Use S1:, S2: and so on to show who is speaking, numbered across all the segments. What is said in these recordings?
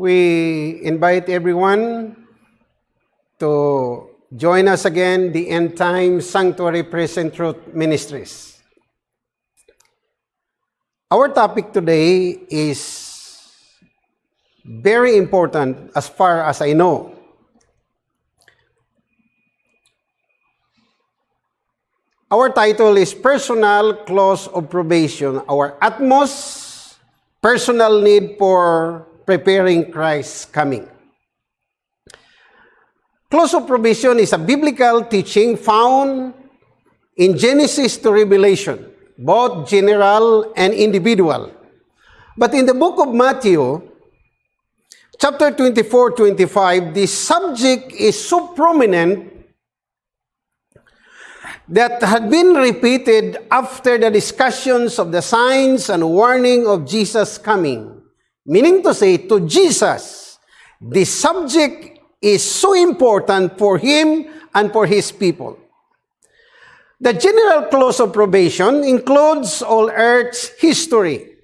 S1: we invite everyone to join us again, the End Time Sanctuary Present Truth Ministries. Our topic today is very important as far as I know. Our title is Personal Clause of Probation, our utmost personal need for preparing Christ's coming. Clause of Probation is a biblical teaching found in Genesis to Revelation, both general and individual. But in the book of Matthew, chapter 24, 25, the subject is so prominent that had been repeated after the discussions of the signs and warning of Jesus' coming. Meaning to say, to Jesus, the subject is so important for him and for his people. The general clause of probation includes all Earth's history,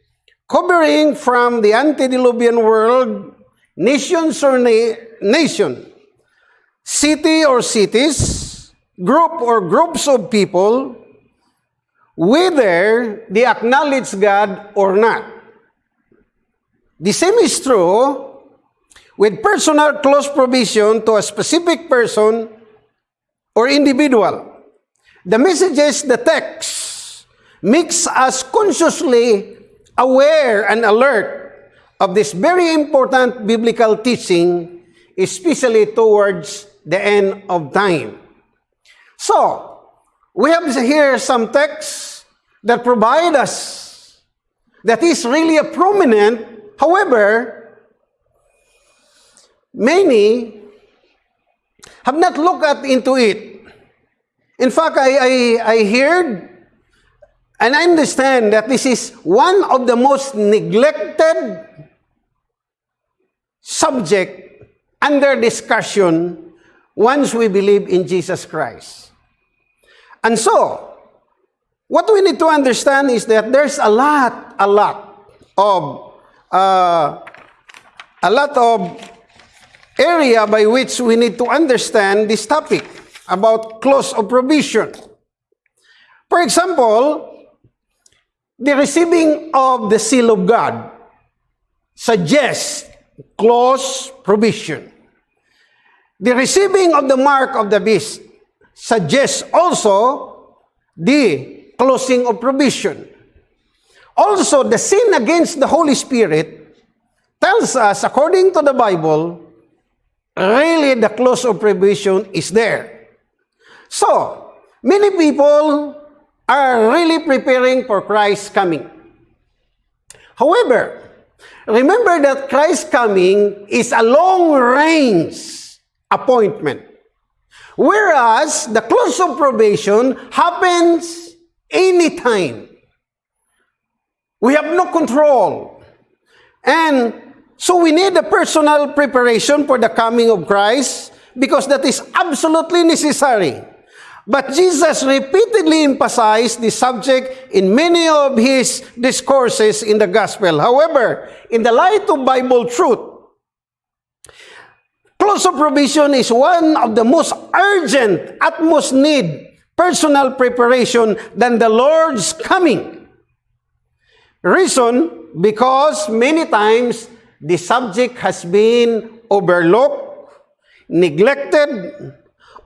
S1: covering from the antediluvian world, nations or na- nation, city or cities, group or groups of people, whether they acknowledge God or not. The same is true with personal close provision to a specific person or individual. The messages, the text, makes us consciously aware and alert of this very important biblical teaching, especially towards the end of time. So, we have here some texts that provide us that is really a prominent However, many have not looked at into it. In fact, I, I, I heard and I understand that this is one of the most neglected subject under discussion once we believe in Jesus Christ. And so, what we need to understand is that there's a lot, a lot of uh, a lot of area by which we need to understand this topic about clause of provision. For example, the receiving of the seal of God suggests clause provision. The receiving of the mark of the beast suggests also the closing of provision. Also, the sin against the Holy Spirit tells us, according to the Bible, really the close of prohibition is there. So, many people are really preparing for Christ's coming. However, remember that Christ's coming is a long-range appointment. Whereas the close of probation happens anytime. We have no control. And so we need a personal preparation for the coming of Christ because that is absolutely necessary. But Jesus repeatedly emphasized the subject in many of his discourses in the gospel. However, in the light of Bible truth, close of provision is one of the most urgent, utmost need personal preparation than the Lord's coming. Reason, because many times the subject has been overlooked, neglected,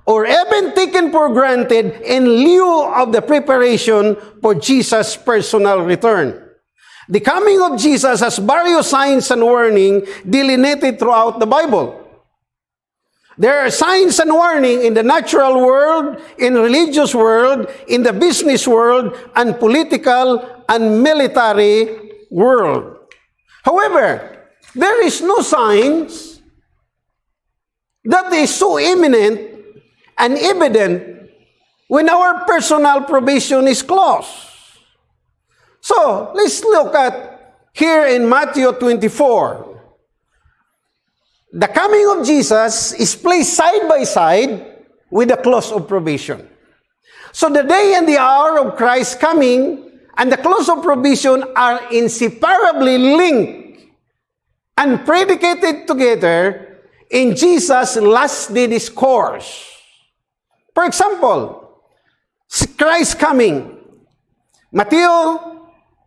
S1: or even taken for granted in lieu of the preparation for Jesus' personal return. The coming of Jesus has various signs and warning delineated throughout the Bible. There are signs and warning in the natural world, in religious world, in the business world, and political and military world. However, there is no signs that is so imminent and evident when our personal provision is close. So, let's look at here in Matthew 24. The coming of Jesus is placed side by side with the close of provision. So the day and the hour of Christ's coming and the close of provision are inseparably linked and predicated together in Jesus' last day discourse. For example, Christ coming. Matthew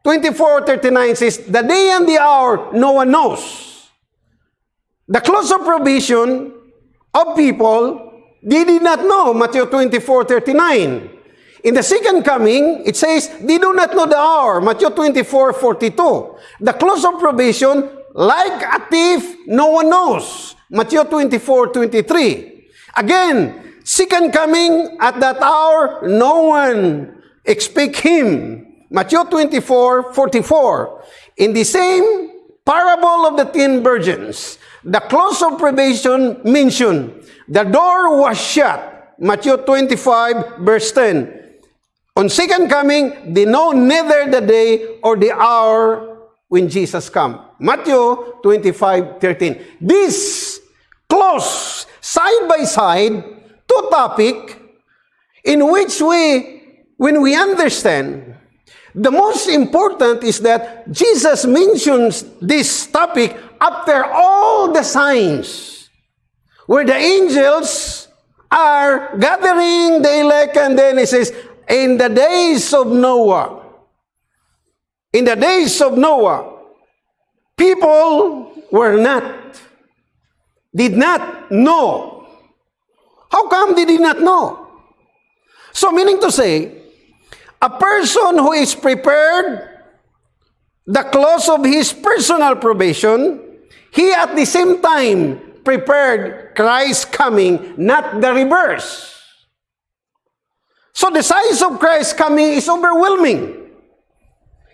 S1: 24:39 says, "The day and the hour no one knows." The close of provision of people they did not know. Matthew 24:39. In the second coming, it says, they do not know the hour. Matthew 24, 42. The close of probation, like a thief, no one knows. Matthew 24, 23. Again, second coming, at that hour, no one expect him. Matthew 24, 44. In the same parable of the ten virgins, the close of probation mentioned, the door was shut. Matthew 25, verse 10. On second coming, they know neither the day or the hour when Jesus come. Matthew 25, 13. This close, side by side, two topic in which we, when we understand, the most important is that Jesus mentions this topic after all the signs, where the angels are gathering the elect, and then he says, in the days of Noah, in the days of Noah, people were not, did not know. How come they did not know? So, meaning to say, a person who is prepared, the close of his personal probation, he at the same time prepared Christ's coming, not the reverse. So the signs of Christ's coming is overwhelming.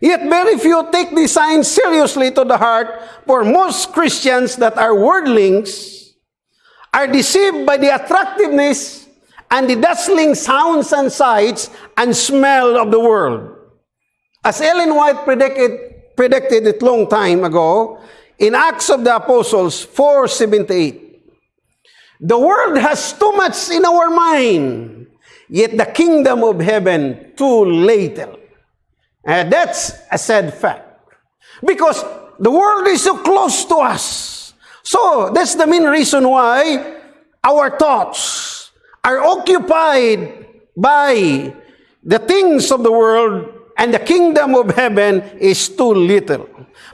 S1: Yet very few take these signs seriously to the heart, for most Christians that are worldlings are deceived by the attractiveness and the dazzling sounds and sights and smell of the world. As Ellen White predicted, predicted it long time ago, in Acts of the Apostles 4.78, the world has too much in our mind Yet the kingdom of heaven too little. And that's a sad fact. Because the world is so close to us. So that's the main reason why our thoughts are occupied by the things of the world and the kingdom of heaven is too little.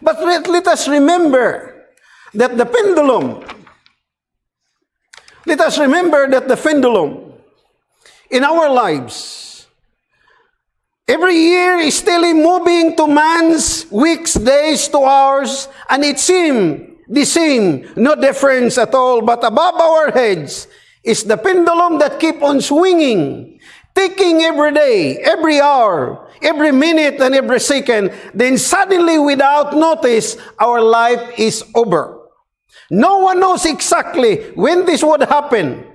S1: But let, let us remember that the pendulum, let us remember that the pendulum in our lives. Every year is still moving to months, weeks, days, to hours, and it seems the same, no difference at all. But above our heads is the pendulum that keep on swinging, ticking every day, every hour, every minute, and every second. Then suddenly, without notice, our life is over. No one knows exactly when this would happen.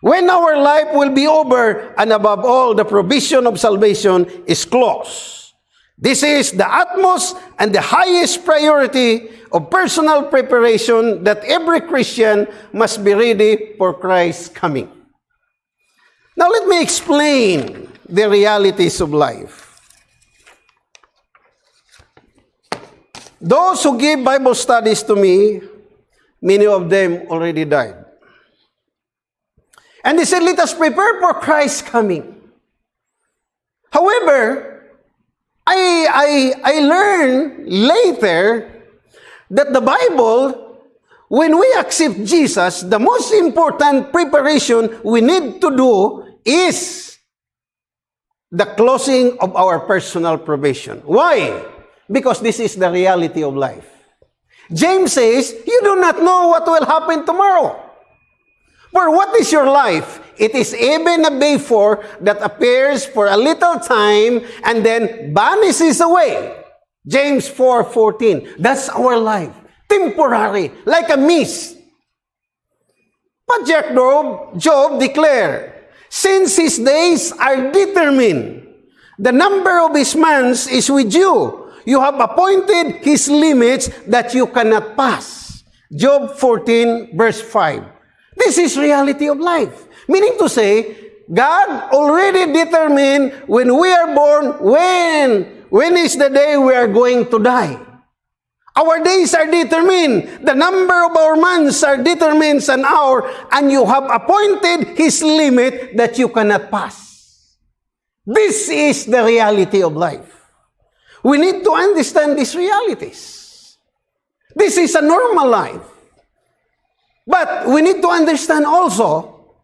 S1: When our life will be over, and above all, the provision of salvation is close. This is the utmost and the highest priority of personal preparation that every Christian must be ready for Christ's coming. Now let me explain the realities of life. Those who give Bible studies to me, many of them already died. And they said, let us prepare for Christ's coming. However, I, I, I learned later that the Bible, when we accept Jesus, the most important preparation we need to do is the closing of our personal probation. Why? Because this is the reality of life. James says, you do not know what will happen tomorrow. For what is your life? It is even a vapor that appears for a little time and then vanishes away. James 4.14. That's our life. Temporary, like a mist. But Jack Job, Job declared, since his days are determined, the number of his months is with you. You have appointed his limits that you cannot pass. Job 14, verse 5. This is reality of life. Meaning to say, God already determined when we are born, when, when is the day we are going to die. Our days are determined. The number of our months are determined an hour, and you have appointed His limit that you cannot pass. This is the reality of life. We need to understand these realities. This is a normal life. But we need to understand also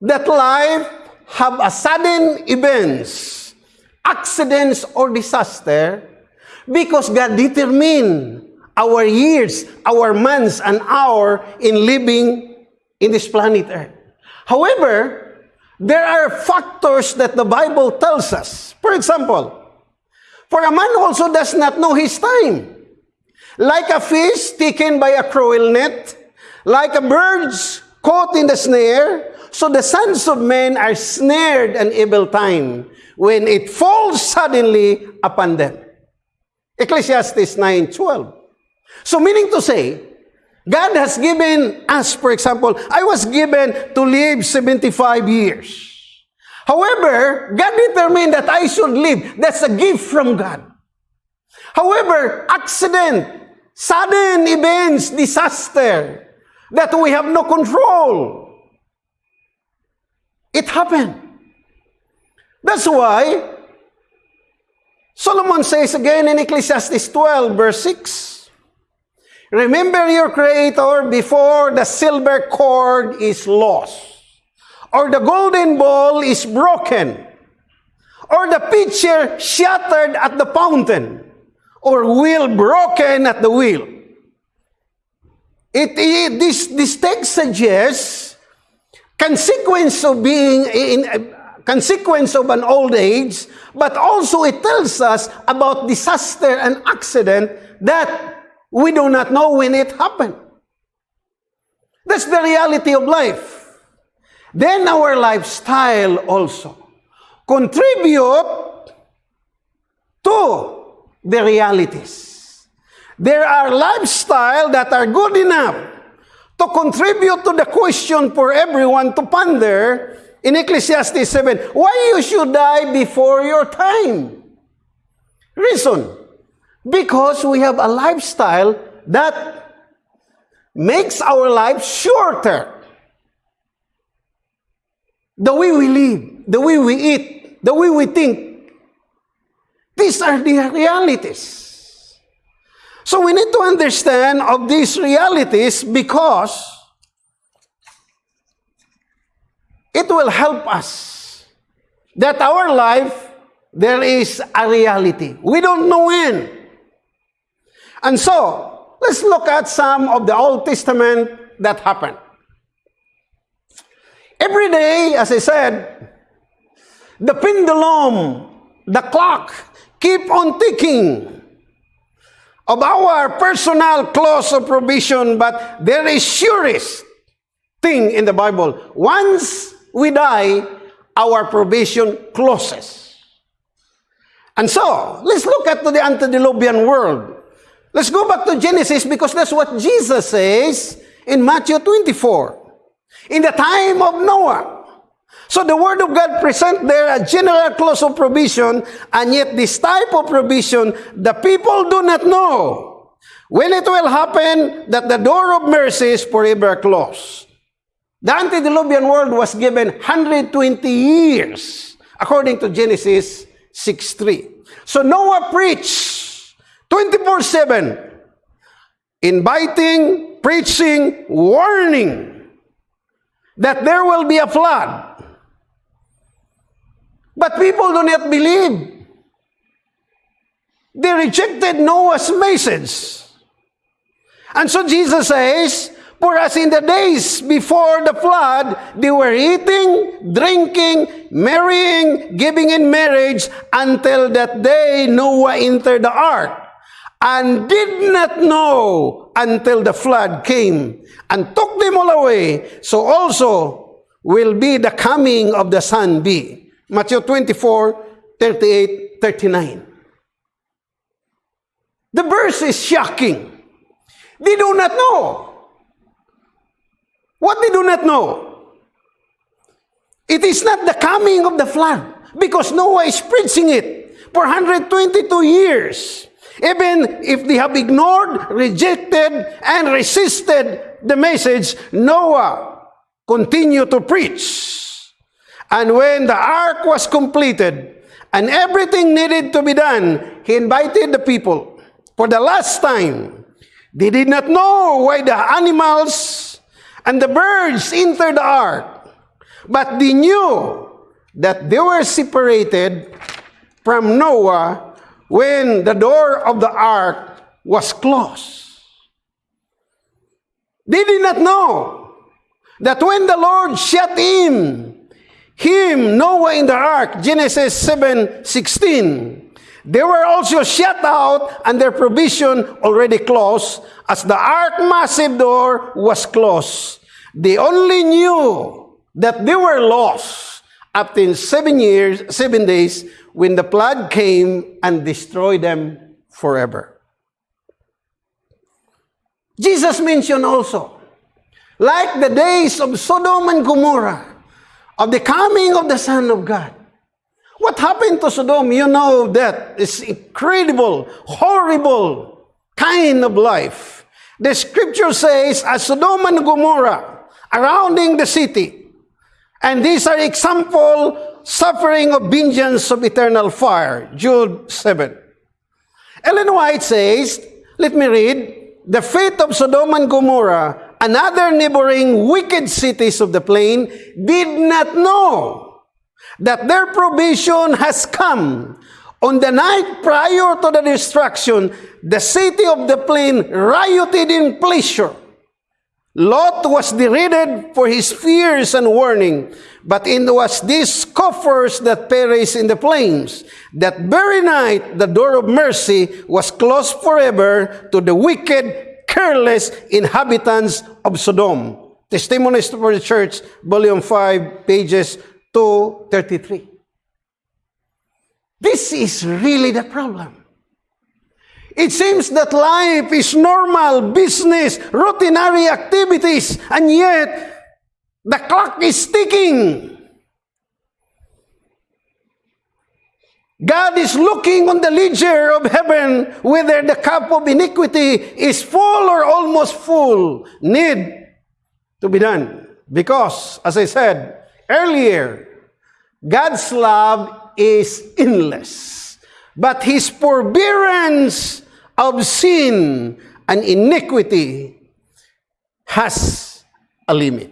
S1: that life have a sudden events, accidents or disaster because God determined our years, our months, and hour in living in this planet Earth. However, there are factors that the Bible tells us. For example, for a man also does not know his time. Like a fish taken by a cruel net, like a bird caught in the snare, so the sons of men are snared an evil time when it falls suddenly upon them. Ecclesiastes 9:12. So meaning to say, God has given us, for example, I was given to live 75 years. However, God determined that I should live. That's a gift from God. However, accident, sudden events, disaster, that we have no control. It happened. That's why Solomon says again in Ecclesiastes 12, verse 6, Remember your Creator before the silver cord is lost, or the golden bowl is broken, or the pitcher shattered at the fountain, or wheel broken at the wheel. It, it this, this text suggests consequence of being in, consequence of an old age, but also it tells us about disaster and accident that we do not know when it happened. That's the reality of life. Then our lifestyle also contribute to the realities. There are lifestyle that are good enough to contribute to the question for everyone to ponder in Ecclesiastes 7, why you should die before your time? Reason, because we have a lifestyle that makes our life shorter. The way we live, the way we eat, the way we think. These are the realities. So we need to understand of these realities because it will help us that our life, there is a reality. We don't know when. And so, let's look at some of the Old Testament that happened. Every day, as I said, the pendulum, the clock, keep on ticking of our personal clause of provision, but there is surest thing in the Bible. Once we die, our provision closes. And so, let's look at the antediluvian world. Let's go back to Genesis because that's what Jesus says in Matthew 24. In the time of Noah. So the Word of God present there a general clause of provision, and yet this type of provision, the people do not know when it will happen that the door of mercy is forever closed. The antediluvian world was given 120 years, according to Genesis 6.3. So Noah preached 24-7, inviting, preaching, warning that there will be a flood. But people do not believe. They rejected Noah's message. And so Jesus says, For as in the days before the flood, they were eating, drinking, marrying, giving in marriage, until that day Noah entered the ark and did not know until the flood came and took them all away, so also will be the coming of the Son be. Matthew 24, 38, 39. The verse is shocking. They do not know. What they do not know? It is not the coming of the flood because Noah is preaching it for 122 years. Even if they have ignored, rejected, and resisted the message, Noah continued to preach. And when the ark was completed and everything needed to be done, he invited the people for the last time. They did not know why the animals and the birds entered the ark, but they knew that they were separated from Noah when the door of the ark was closed. They did not know that when the Lord shut in him, Noah in the ark, Genesis 7 16, they were also shut out and their provision already closed as the ark massive door was closed. They only knew that they were lost after seven years, seven days, when the flood came and destroyed them forever. Jesus mentioned also, like the days of Sodom and Gomorrah, of the coming of the Son of God. What happened to Sodom? You know that it's incredible, horrible kind of life. The scripture says, as Sodom and Gomorrah, surrounding the city, and these are example suffering of vengeance of eternal fire. Jude 7. Ellen White says, let me read, the fate of Sodom and Gomorrah, another neighboring wicked cities of the plain, did not know that their provision has come. On the night prior to the destruction, the city of the plain rioted in pleasure. Lot was derided for his fears and warning, but it was these scoffers that perished in the flames. That very night, the door of mercy was closed forever to the wicked, careless inhabitants of Sodom. Testimonies for the Church, Volume 5, pages 233. This is really the problem. It seems that life is normal, business, routinary activities, and yet the clock is ticking. God is looking on the ledger of heaven whether the cup of iniquity is full or almost full. Need to be done. Because, as I said earlier, God's love is endless. But His forbearance of sin and iniquity has a limit.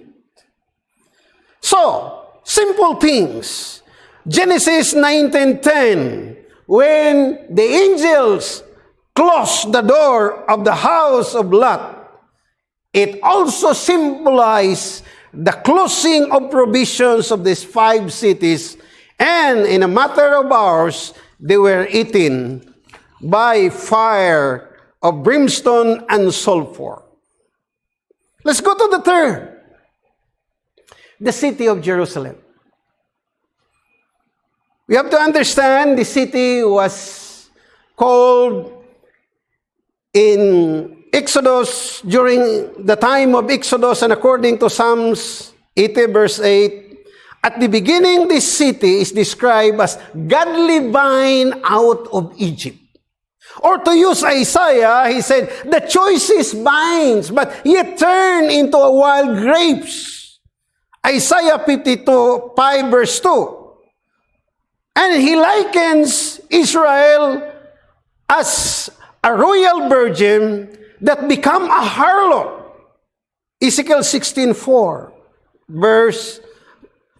S1: So, simple things. Genesis 19.10, when the angels closed the door of the house of Lot, it also symbolized the closing of provisions of these five cities, and in a matter of hours, they were eaten by fire of brimstone and sulfur. Let's go to the third. The city of Jerusalem. We have to understand the city was called in Exodus during the time of Exodus and according to Psalms 80 verse 8 at the beginning this city is described as godly vine out of Egypt. Or to use Isaiah, he said, the choice is vines, but yet turn into a wild grapes. Isaiah 52, 5 verse 2. And he likens Israel as a royal virgin that become a harlot. Ezekiel 16, 4, verse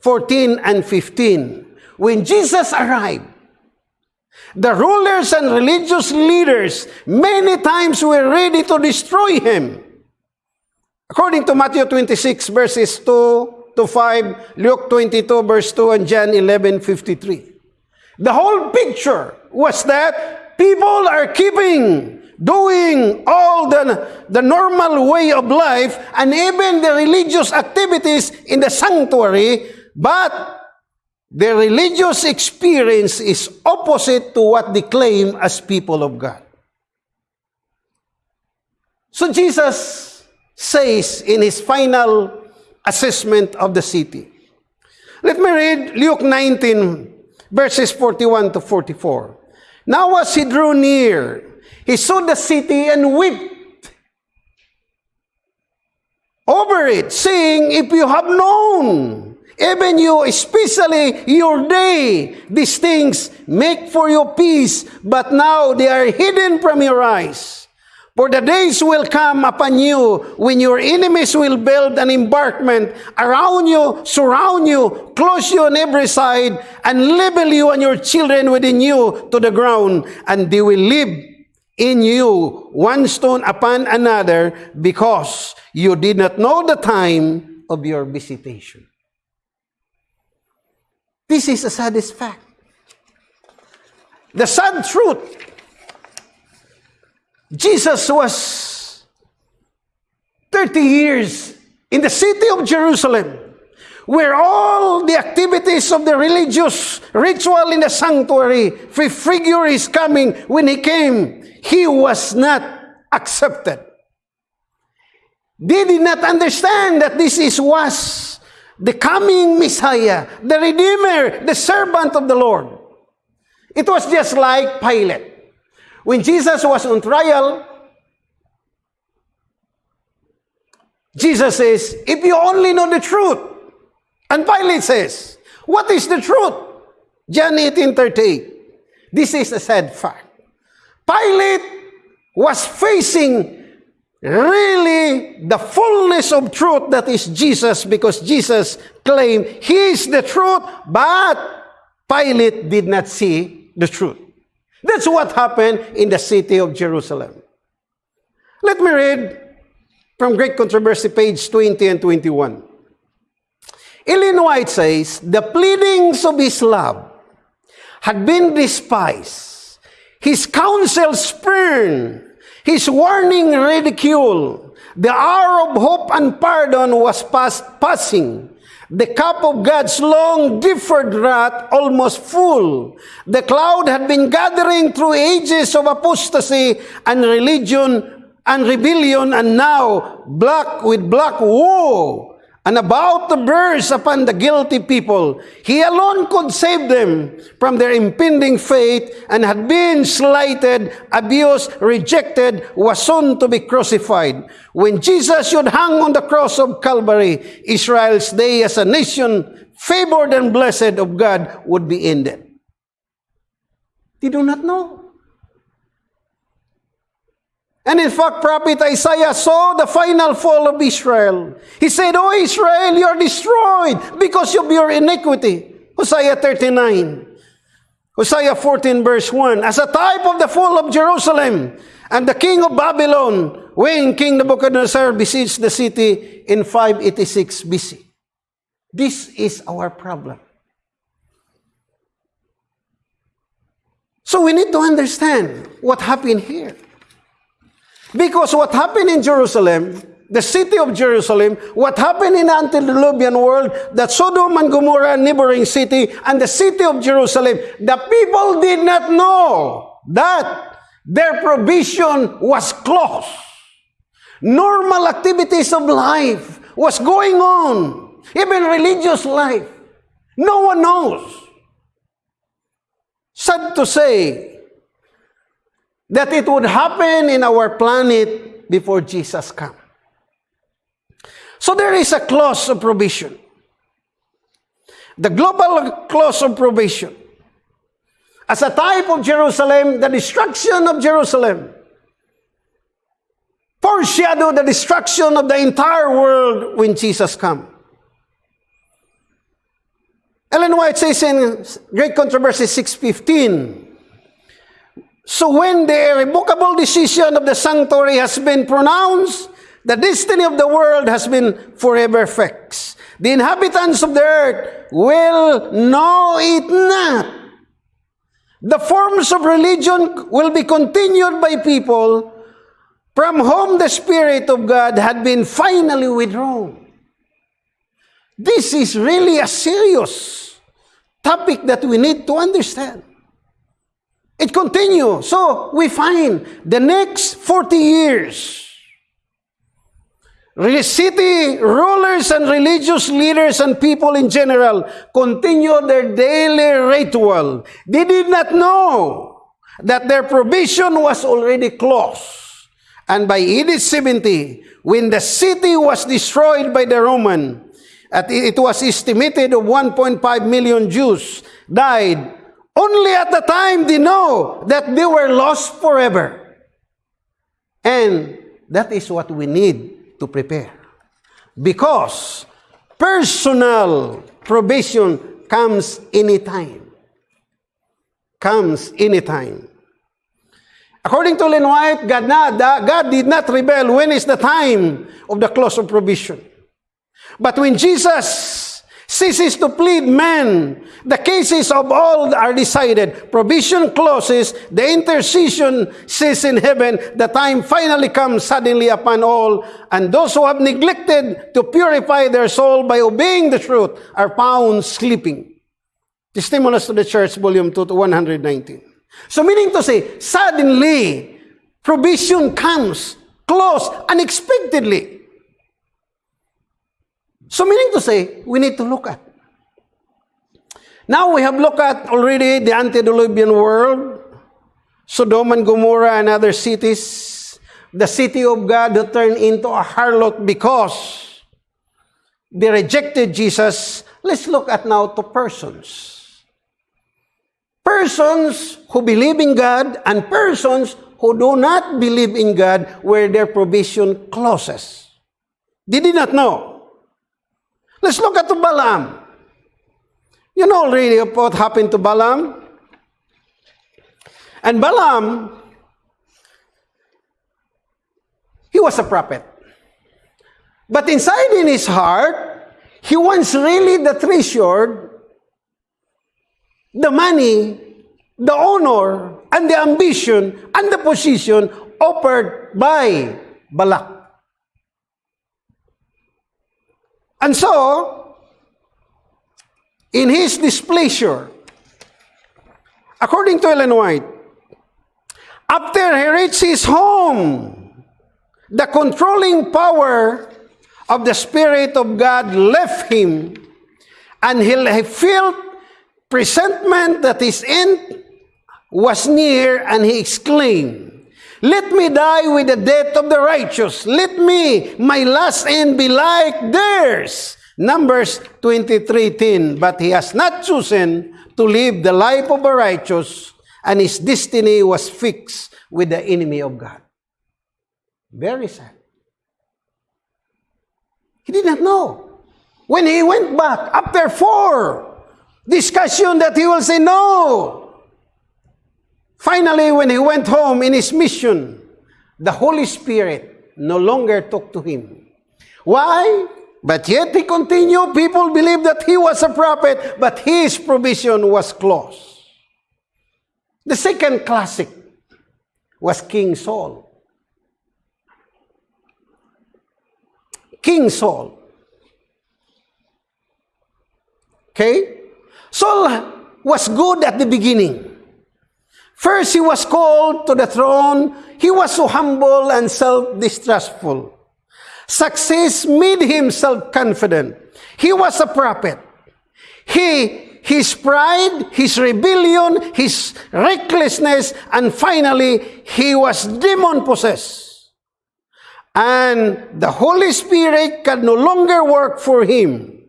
S1: 14 and 15. When Jesus arrived, The rulers and religious leaders many times were ready to destroy him. According to Matthew 26 verses 2 to 5, Luke 22 verse 2, and John 11, 53. The whole picture was that people are keeping doing all the, the normal way of life and even the religious activities in the sanctuary, but Their religious experience is opposite to what they claim as people of God. So Jesus says in his final assessment of the city. Let me read Luke 19, verses 41 to 44. Now as he drew near, He saw the city and wept over it, saying, If you have known, even you, especially your day, these things make for your peace, but now they are hidden from your eyes. For the days will come upon you when your enemies will build an embankment around you, surround you, close you on every side, and level you and your children within you to the ground, and they will live in you one stone upon another because you did not know the time of your visitation. This is a saddest fact. The sad truth Jesus was 30 years in the city of Jerusalem, where all the activities of the religious ritual in the sanctuary, figure is coming. When he came, he was not accepted. They did not understand that this is was the coming Messiah, the Redeemer, the servant of the Lord. It was just like Pilate. When Jesus was on trial, Jesus says, if you only know the truth. And Pilate says, what is the truth? John 18, 38. This is a sad fact. Pilate was facing really the fullness of truth that is Jesus because Jesus claimed he is the truth, but Pilate did not see the truth. That's what happened in the city of Jerusalem. Let me read from Great Controversy, page 20 and 21. Ellen White says, The pleadings of his love had been despised, his counsel spurned, his warning ridiculed. The hour of hope and pardon was past passing. The cup of God's long deferred wrath almost full. The cloud had been gathering through ages of apostasy and religion and rebellion and now black with black woe and about to burst upon the guilty people. He alone could save them from their impending fate and had been slighted, abused, rejected, was soon to be crucified. When Jesus should hang on the cross of Calvary, Israel's day as a nation, favored and blessed of God, would be ended. They do not know. And in fact, prophet Isaiah saw the final fall of Israel. He said, Oh Israel, you are destroyed because of your iniquity. Hosea 39. Hosea 14 verse 1. As a type of the fall of Jerusalem and the king of Babylon when King Nebuchadnezzar besieged the city in 586 BC. This is our problem. So we need to understand what happened here. Because what happened in Jerusalem, the city of Jerusalem, what happened in antediluvian world, that Sodom and Gomorrah, neighboring city, and the city of Jerusalem, the people did not know that their provision was closed. Normal activities of life was going on, even religious life. No one knows. Sad to say, that it would happen in our planet before Jesus come. So there is a clause of provision. The global clause of provision. As a type of Jerusalem, the destruction of Jerusalem foreshadow the destruction of the entire world when Jesus come. Ellen White says in Great Controversy 615, So when the irrevocable decision of the sanctuary has been pronounced, the destiny of the world has been forever fixed. The inhabitants of the earth will know it not. The forms of religion will be continued by people from whom the Spirit of God had been finally withdrawn. This is really a serious topic that we need to understand. It continues. So we find the next 40 years, city rulers and religious leaders and people in general continue their daily ritual. They did not know that their provision was already closed. And by AD 70, when the city was destroyed by the Roman, it was estimated of 1.5 million Jews died. Only at the time they know that they were lost forever. And that is what we need to prepare. Because personal provision comes anytime. Comes anytime. According to Len White, God, not, God did not rebel when is the time of the close of provision. But when Jesus ceases to plead men, the cases of all are decided. Provision closes, the intercession says in heaven, the time finally comes suddenly upon all, and those who have neglected to purify their soul by obeying the truth are found sleeping. Testimonies to the Church, Volume 2 to 119. So meaning to say, suddenly, provision comes close, unexpectedly. So meaning to say, we need to look at. Now we have looked at already the antediluvian world, Sodom and Gomorrah and other cities, the city of God who turned into a harlot because they rejected Jesus. Let's look at now to persons. Persons who believe in God and persons who do not believe in God where their provision closes. They did not know. Let's look at Balaam. You know already what happened to Balaam? And Balaam, he was a prophet. But inside in his heart, he wants really the treasure, the money, the honor, and the ambition, and the position offered by Balak. And so, in his displeasure, according to Ellen White, after he reached his home, the controlling power of the Spirit of God left him, and he felt presentiment that his end was near, and he exclaimed, let me die with the death of the righteous. Let me, my last end be like theirs. Numbers 23.10 But he has not chosen to live the life of a righteous, and his destiny was fixed with the enemy of God. Very sad. He did not know. When he went back, after four discussion that he will say, no, Finally, when he went home in his mission, the Holy Spirit no longer talked to him. Why? But yet he continued. People believed that he was a prophet, but his provision was closed. The second classic was King Saul. King Saul. Okay? Saul was good at the beginning. First, he was called to the throne. He was so humble and self-distrustful. Success made him self-confident. He was a prophet. He, his pride, his rebellion, his recklessness, and finally, he was demon-possessed. And the Holy Spirit could no longer work for him.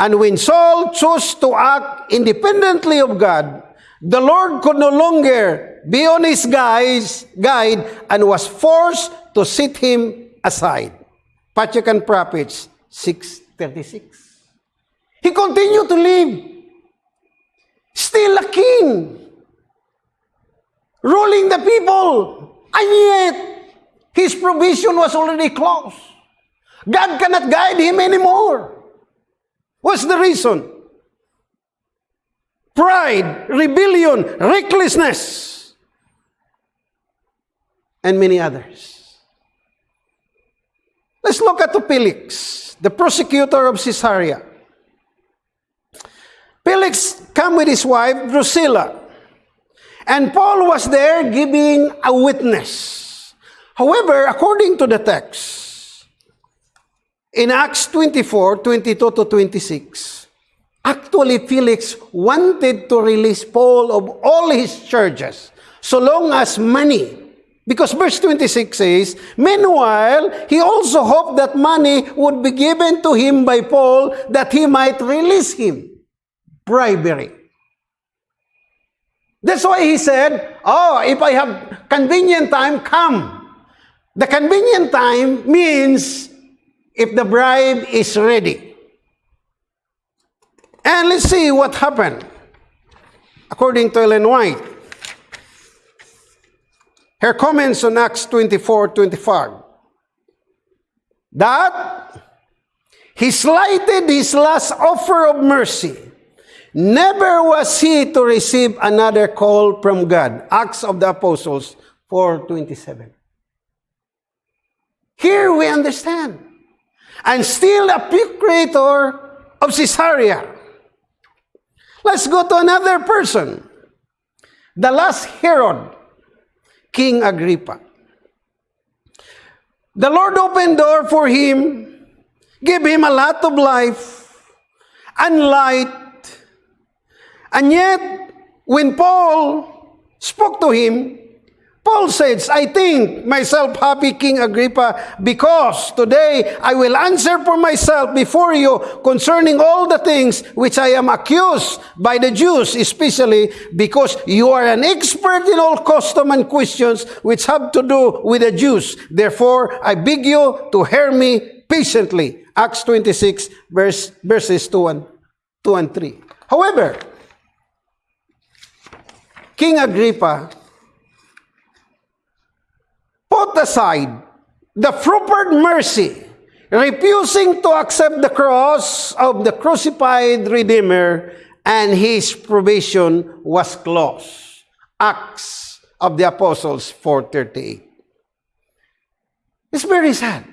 S1: And when Saul chose to act independently of God, the Lord could no longer be on his guys, guide and was forced to set him aside. Pachucan Prophets 6.36 He continued to live. Still a king. Ruling the people. And yet, his provision was already closed. God cannot guide him anymore. What's the reason? Pride, rebellion, recklessness, and many others. Let's look at Felix, the prosecutor of Caesarea. Felix came with his wife, Drusilla, and Paul was there giving a witness. However, according to the text, in Acts 24, 22 to 26, Actually, Felix wanted to release Paul of all his charges, so long as money. Because verse 26 says, Meanwhile, he also hoped that money would be given to him by Paul that he might release him. Bribery. That's why he said, Oh, if I have convenient time, come. The convenient time means if the bribe is ready. And let's see what happened. According to Ellen White, her comments on Acts 24 25 that he slighted his last offer of mercy. Never was he to receive another call from God. Acts of the Apostles 4:27. Here we understand. And still a procurator of Caesarea Let's go to another person. The last Herod, King Agrippa. The Lord opened door for him, gave him a lot of life and light. And yet, when Paul spoke to him, Paul says, I think myself happy, King Agrippa, because today I will answer for myself before you concerning all the things which I am accused by the Jews, especially because you are an expert in all custom and questions which have to do with the Jews. Therefore, I beg you to hear me patiently. Acts 26, verse, verses 2 and, 2 and 3. However, King Agrippa put aside the proffered mercy, refusing to accept the cross of the crucified Redeemer, and his probation was closed. Acts of the Apostles 4.38. It's very sad.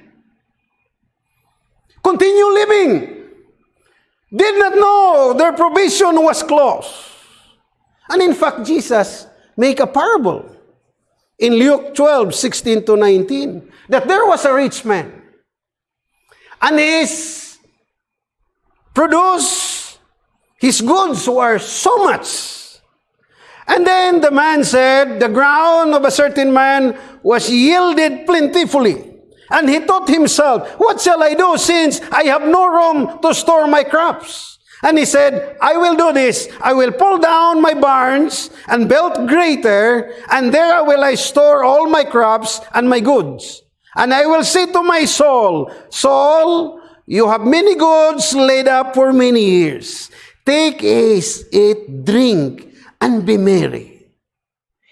S1: Continue living. Did not know their probation was closed. And in fact, Jesus make a parable in Luke 12, 16 to 19, that there was a rich man, and his produce, his goods were so much. And then the man said, the ground of a certain man was yielded plentifully. And he thought himself, what shall I do since I have no room to store my crops? And he said, I will do this. I will pull down my barns and build greater, and there will I store all my crops and my goods. And I will say to my soul, Soul, you have many goods laid up for many years. Take, eat, drink, and be merry.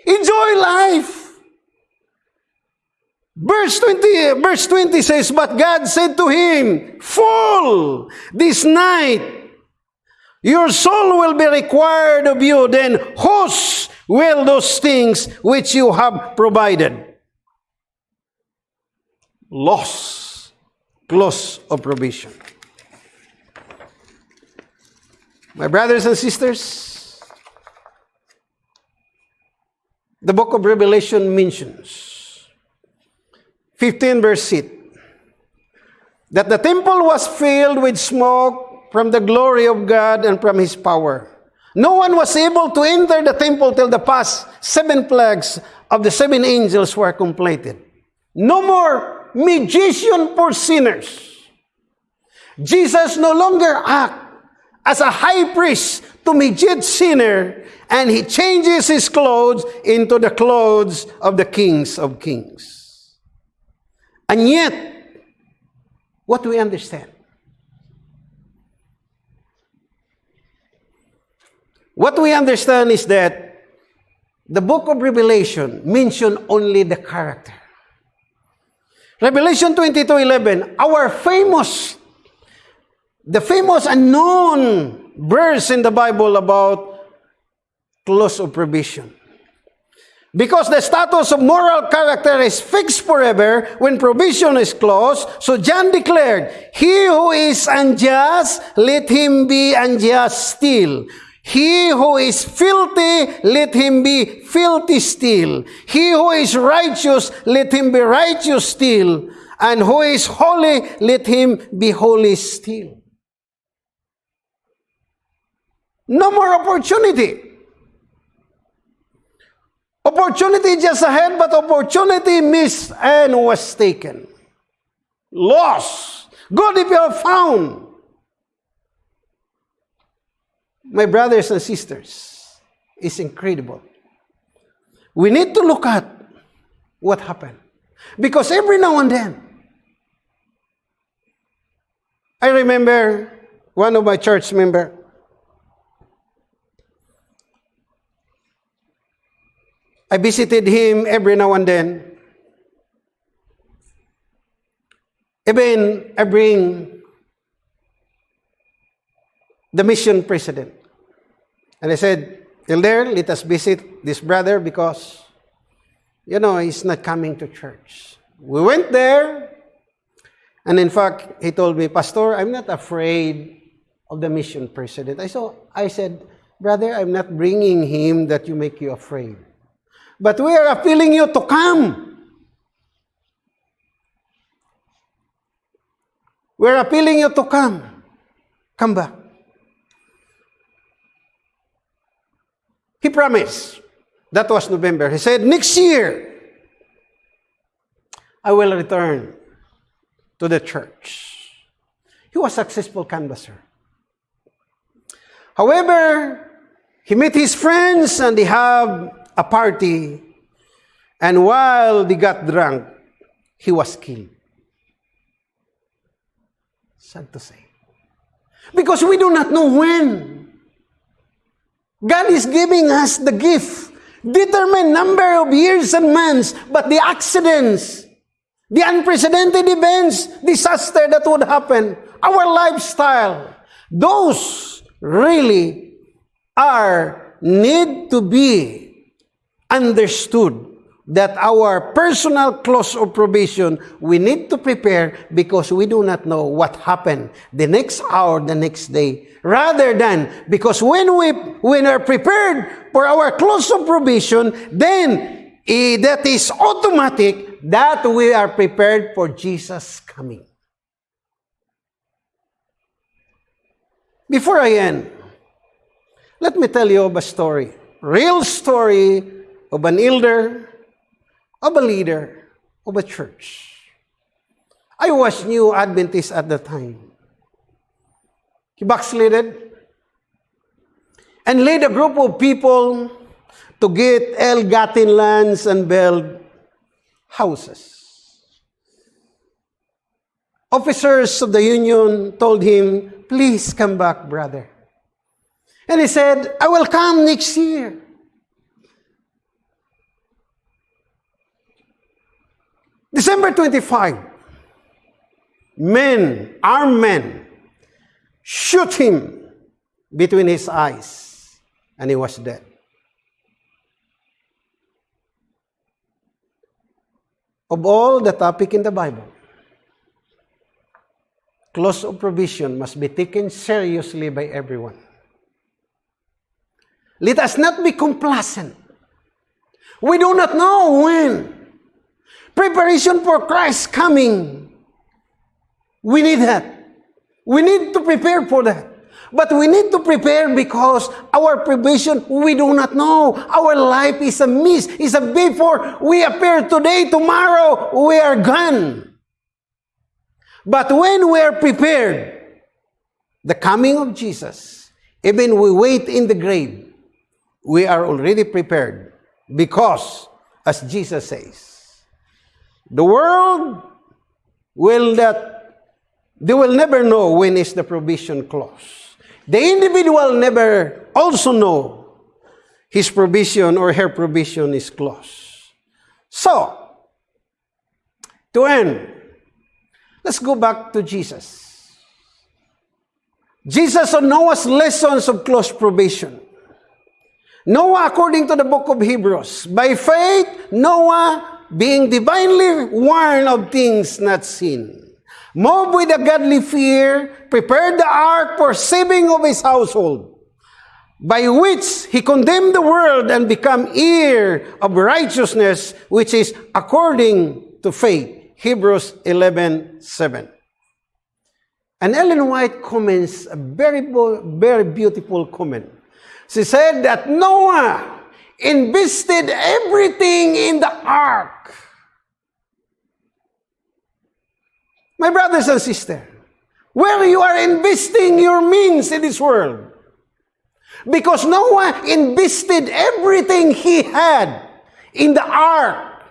S1: Enjoy life. Verse 20, verse 20 says, But God said to him, Fool, this night your soul will be required of you, then whose will those things which you have provided? Loss, Loss of provision. My brothers and sisters, the book of Revelation mentions 15 verse 8 that the temple was filled with smoke from the glory of God and from His power. No one was able to enter the temple till the past seven plagues of the seven angels were completed. No more magician for sinners. Jesus no longer act as a high priest to mediate sinner, and he changes his clothes into the clothes of the kings of kings. And yet, what do we understand? What we understand is that the book of Revelation mention only the character. Revelation 22:11, our famous the famous and known verse in the Bible about close of provision. Because the status of moral character is fixed forever when provision is closed, so John declared, He who is unjust, let him be unjust still. He who is filthy, let him be filthy still. He who is righteous, let him be righteous still. And who is holy, let him be holy still. No more opportunity. Opportunity just ahead, but opportunity missed and was taken. Lost. Good if you have found. My brothers and sisters, it's incredible. We need to look at what happened. Because every now and then, I remember one of my church member, I visited him every now and then. Even I bring the mission president. And I said, Elder, let us visit this brother because, you know, he's not coming to church. We went there, and in fact, he told me, Pastor, I'm not afraid of the mission president. I, saw, I said, Brother, I'm not bringing him that you make you afraid. But we are appealing you to come. We're appealing you to come. Come back. He promised. That was November. He said, next year, I will return to the church. He was a successful canvasser. However, he met his friends and they have a party. And while they got drunk, he was killed. Sad to say. Because we do not know when. God is giving us the gift. Determined number of years and months, but the accidents, the unprecedented events, disaster that would happen, our lifestyle, those really are need to be understood that our personal close of probation, we need to prepare because we do not know what happened the next hour, the next day. Rather than, because when we when are prepared for our close of probation, then eh, that is automatic that we are prepared for Jesus coming. Before I end, let me tell you a story. Real story of an elder of a leader of a church. I was new Adventist at the time. He backslided and led a group of people to get ill-gotten lands and build houses. Officers of the union told him, please come back, brother. And he said, I will come next year. December 25, men, armed men, shoot him between his eyes, and he was dead. Of all the topic in the Bible, close of provision must be taken seriously by everyone. Let us not be complacent. We do not know when Preparation for Christ's coming. We need that. We need to prepare for that. But we need to prepare because our preparation, we do not know. Our life is a miss, is a before. We appear today, tomorrow, we are gone. But when we are prepared, the coming of Jesus, even we wait in the grave, we are already prepared because, as Jesus says, The world will that they will never know when is the provision clause. The individual never also know his provision or her provision is close. So, to end, let's go back to Jesus. Jesus on Noah's lessons of close probation. Noah, according to the book of Hebrews, by faith, Noah being divinely warned of things not seen, moved with a godly fear, prepared the ark for saving of his household, by which he condemned the world and become heir of righteousness, which is according to faith. Hebrews 11, 7. And Ellen White comments a very, very beautiful comment. She said that Noah invested everything in the ark. My brothers and sisters, where you are investing your means in this world. Because Noah invested everything he had in the ark.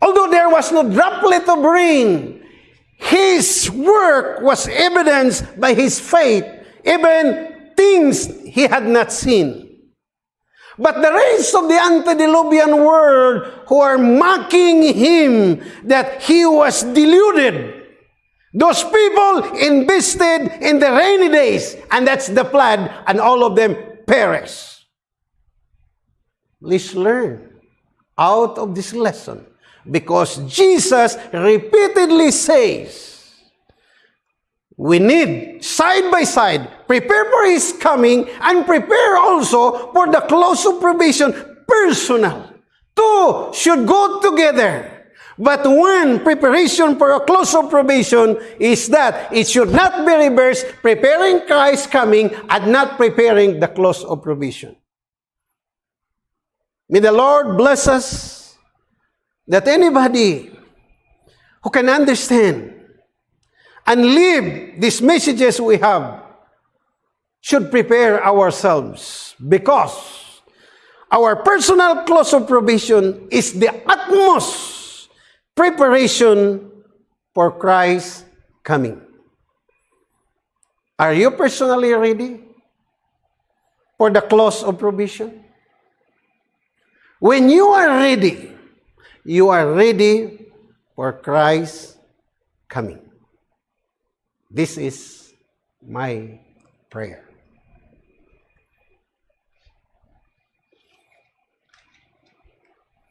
S1: Although there was no droplet of rain, his work was evidenced by his faith, even things he had not seen. But the rest of the antediluvian world who are mocking him that he was deluded. Those people invested in the rainy days, and that's the flood, and all of them perish. Let's learn out of this lesson because Jesus repeatedly says, we need side by side prepare for his coming and prepare also for the close of probation personal. Two should go together but one preparation for a close of probation is that it should not be reversed preparing christ's coming and not preparing the close of probation may the lord bless us that anybody who can understand and live these messages we have should prepare ourselves because our personal close of provision is the utmost preparation for Christ's coming. Are you personally ready for the close of provision? When you are ready, you are ready for Christ's coming. This is my prayer.